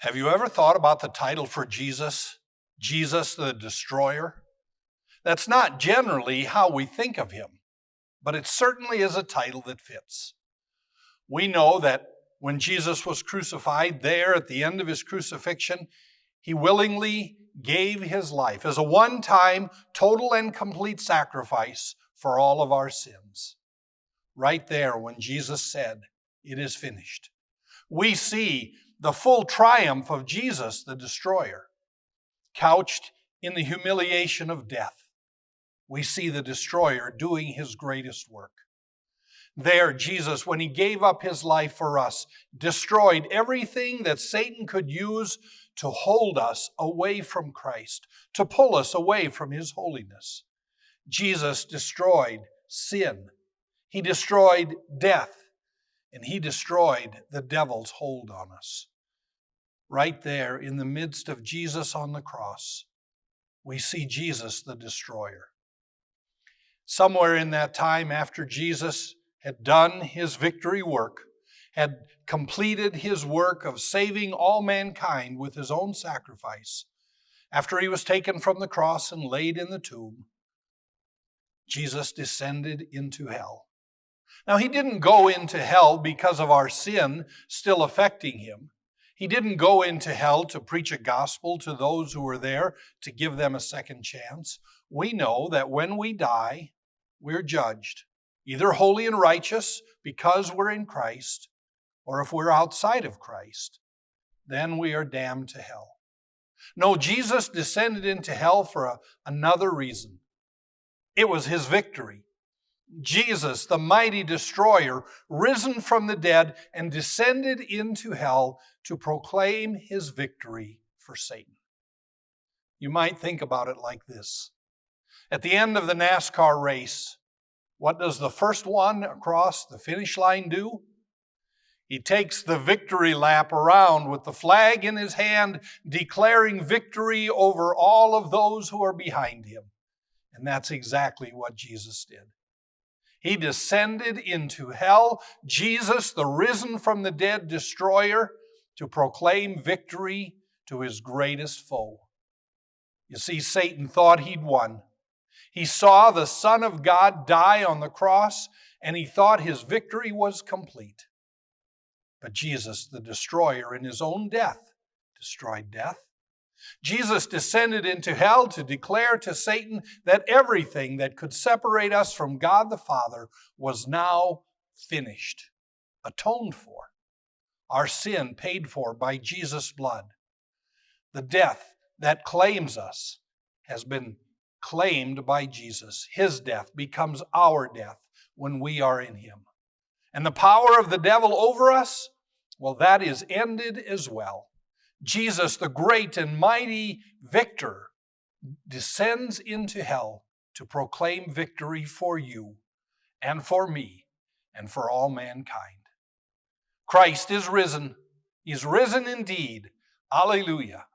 Have you ever thought about the title for Jesus? Jesus the Destroyer? That's not generally how we think of him, but it certainly is a title that fits. We know that when Jesus was crucified, there at the end of his crucifixion, he willingly gave his life as a one time, total, and complete sacrifice for all of our sins. Right there, when Jesus said, It is finished, we see the full triumph of Jesus, the destroyer, couched in the humiliation of death. We see the destroyer doing his greatest work. There, Jesus, when he gave up his life for us, destroyed everything that Satan could use to hold us away from Christ, to pull us away from his holiness. Jesus destroyed sin, he destroyed death, and he destroyed the devil's hold on us. Right there in the midst of Jesus on the cross, we see Jesus the destroyer. Somewhere in that time after Jesus had done his victory work, had completed his work of saving all mankind with his own sacrifice, after he was taken from the cross and laid in the tomb, Jesus descended into hell. Now, he didn't go into hell because of our sin still affecting him. He didn't go into hell to preach a gospel to those who were there to give them a second chance. We know that when we die, we're judged, either holy and righteous because we're in Christ, or if we're outside of Christ, then we are damned to hell. No, Jesus descended into hell for a, another reason. It was his victory. Jesus, the mighty destroyer, risen from the dead and descended into hell to proclaim his victory for Satan. You might think about it like this. At the end of the NASCAR race, what does the first one across the finish line do? He takes the victory lap around with the flag in his hand, declaring victory over all of those who are behind him. And that's exactly what Jesus did. He descended into hell, Jesus, the risen from the dead destroyer, to proclaim victory to his greatest foe. You see, Satan thought he'd won. He saw the Son of God die on the cross, and he thought his victory was complete. But Jesus, the destroyer, in his own death, destroyed death. Jesus descended into hell to declare to Satan that everything that could separate us from God the Father was now finished, atoned for. Our sin paid for by Jesus' blood. The death that claims us has been claimed by Jesus. His death becomes our death when we are in Him. And the power of the devil over us, well, that is ended as well. Jesus, the great and mighty victor, descends into hell to proclaim victory for you and for me and for all mankind. Christ is risen. He's risen indeed. Alleluia.